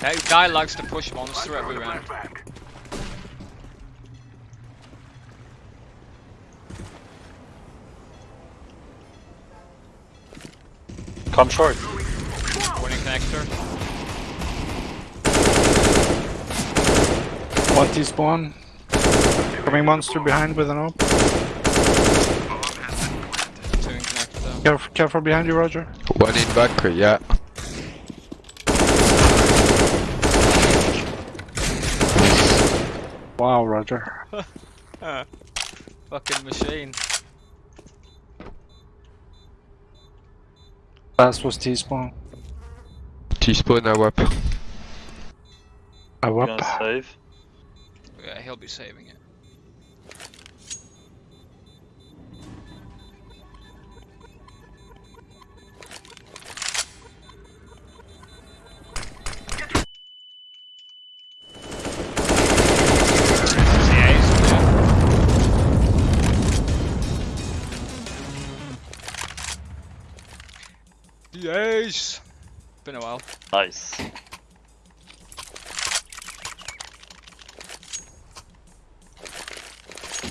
That guy likes to push monster every round. Come short. Winning connector. One T-spawn. Coming monster behind with an op. Two in connector. Careful, careful behind you, Roger. One in Valkyrie, yeah. Wow, Roger. Uh, fucking machine. Last was T-spawn. T-spawn now up. I You gonna save? Yeah, he'll be saving it. The ace! Been a while. Nice.